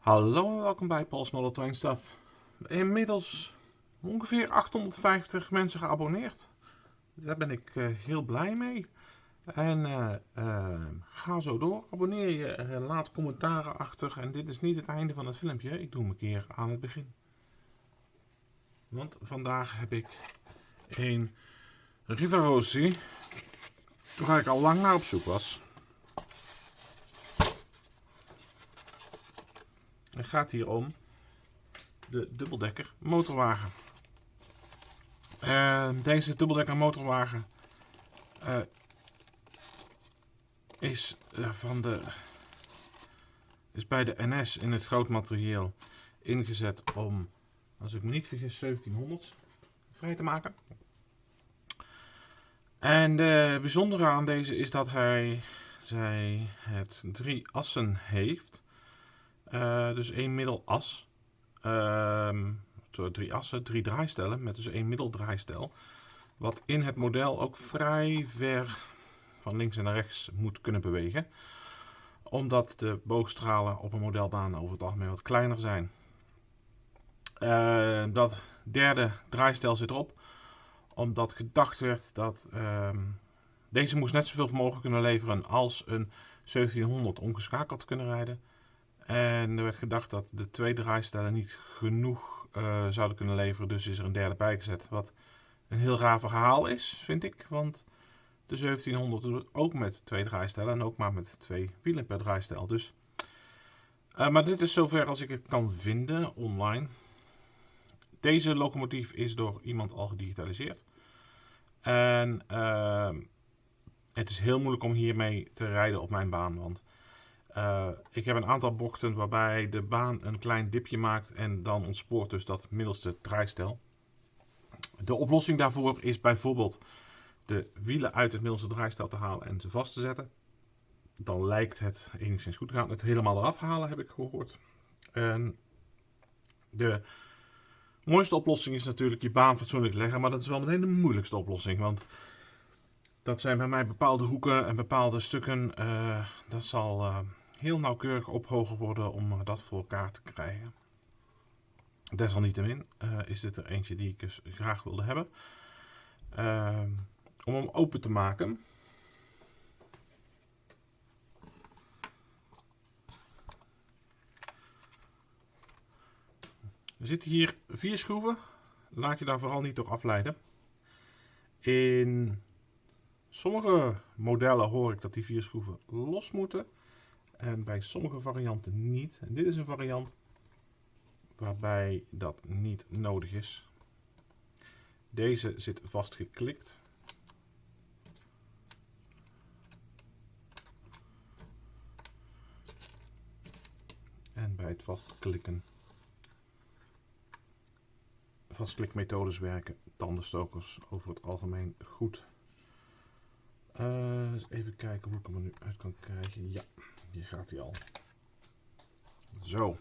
Hallo en welkom bij Paul's Model Train Stuff. Inmiddels ongeveer 850 mensen geabonneerd. Daar ben ik uh, heel blij mee. En uh, uh, ga zo door. Abonneer je, laat commentaren achter. En dit is niet het einde van het filmpje. Ik doe hem een keer aan het begin. Want vandaag heb ik een Rivarossi. Waar ik al lang naar op zoek was. Het gaat hier om de dubbeldekker motorwagen. Deze dubbeldekker motorwagen uh, is, uh, van de, is bij de NS in het grootmaterieel ingezet om, als ik me niet vergis, 1700 vrij te maken. En de bijzondere aan deze is dat hij zij het drie assen heeft. Uh, dus één middelas. Uh, drie assen, drie draaistellen met dus één middeldraaistel. Wat in het model ook vrij ver van links en naar rechts moet kunnen bewegen. Omdat de boogstralen op een modelbaan over het algemeen wat kleiner zijn. Uh, dat derde draaistel zit erop. Omdat gedacht werd dat ehm, deze moest net zoveel vermogen kunnen leveren als een 1700 ongeschakeld kunnen rijden. En er werd gedacht dat de twee draaistellen niet genoeg uh, zouden kunnen leveren, dus is er een derde bijgezet. Wat een heel raar verhaal is, vind ik. Want de 1700 doet ook met twee draaistellen en ook maar met twee wielen per draaistel. Dus, uh, maar dit is zover als ik het kan vinden online. Deze locomotief is door iemand al gedigitaliseerd. En uh, het is heel moeilijk om hiermee te rijden op mijn baan, want uh, ik heb een aantal bochten waarbij de baan een klein dipje maakt en dan ontspoort dus dat middelste draaistel. De oplossing daarvoor is bijvoorbeeld de wielen uit het middelste draaistel te halen en ze vast te zetten. Dan lijkt het enigszins goed te gaan. Het helemaal eraf halen heb ik gehoord. En de mooiste oplossing is natuurlijk je baan fatsoenlijk leggen, maar dat is wel meteen de moeilijkste oplossing. Want dat zijn bij mij bepaalde hoeken en bepaalde stukken. Uh, dat zal uh, heel nauwkeurig ophogen worden om dat voor elkaar te krijgen. Desalniettemin uh, is dit er eentje die ik dus graag wilde hebben. Uh, om hem open te maken. Er zitten hier vier schroeven. Laat je daar vooral niet door afleiden. In sommige modellen hoor ik dat die vier schroeven los moeten. En bij sommige varianten niet. En dit is een variant waarbij dat niet nodig is. Deze zit vastgeklikt. En bij het vastklikken, vastklikmethodes werken tandenstokers over het algemeen goed. Uh, even kijken hoe ik hem er nu uit kan krijgen. Ja, hier gaat hij al. Zo.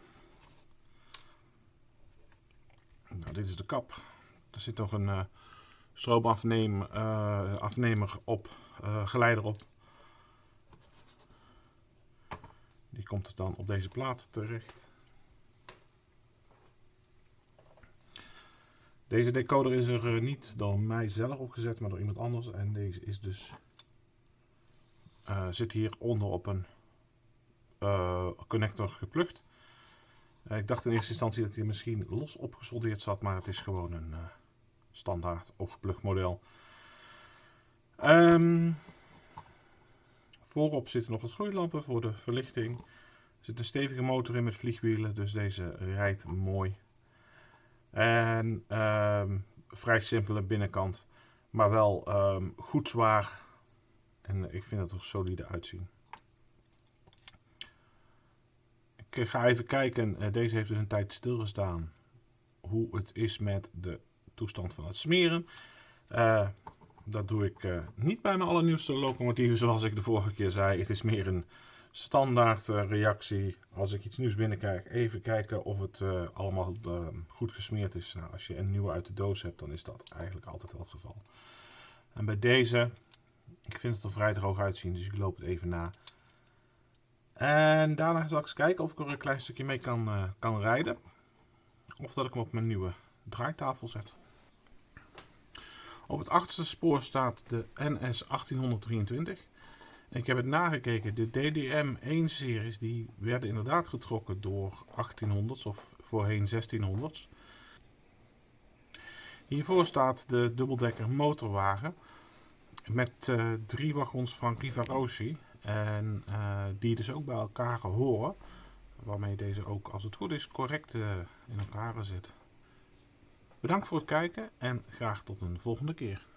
Nou, dit is de kap. Er zit nog een uh, stroomafnemer uh, afnemer op, uh, geleider op. Die komt dan op deze plaat terecht. Deze decoder is er niet door mij zelf opgezet, maar door iemand anders. En deze is dus zit hier onder op een uh, connector geplukt. Uh, ik dacht in eerste instantie dat hij misschien los opgesoldeerd zat, maar het is gewoon een standaard opgeplukt model. Um, voorop zitten nog wat gloeilampen voor de verlichting. Er zit een stevige motor in met vliegwielen, dus deze rijdt mooi. En um, vrij simpele binnenkant, maar wel um, goed zwaar en ik vind het er solide uitzien. Ik eh, ga even kijken. Eh, deze heeft dus een tijd stilgestaan. Hoe het is met de toestand van het smeren. Uh, dat doe ik niet bij mijn allernieuwste locomotieven zoals ik de vorige keer zei. Het is meer een standaard reactie. Als ik iets nieuws binnenkrijg, even kijken of het allemaal goed gesmeerd is. Nou, als je een nieuwe uit de doos hebt, dan is dat eigenlijk altijd wel het geval. En bij deze ik vind het er vrij droog uitzien, dus ik loop het even na. En daarna zal ik eens kijken of ik er een klein stukje mee kan, uh, kan rijden. Of dat ik hem op mijn nieuwe draaitafel zet. Op het achterste spoor staat de NS 1823. Ik heb het nagekeken. De DDM-1-series die werden inderdaad getrokken door 1800s of voorheen 1600s. Hiervoor staat de dubbeldekker motorwagen met uh, drie wagons van Rivarossi. En uh, die dus ook bij elkaar horen. Waarmee deze ook, als het goed is, correct uh, in elkaar zit. Bedankt voor het kijken en graag tot een volgende keer.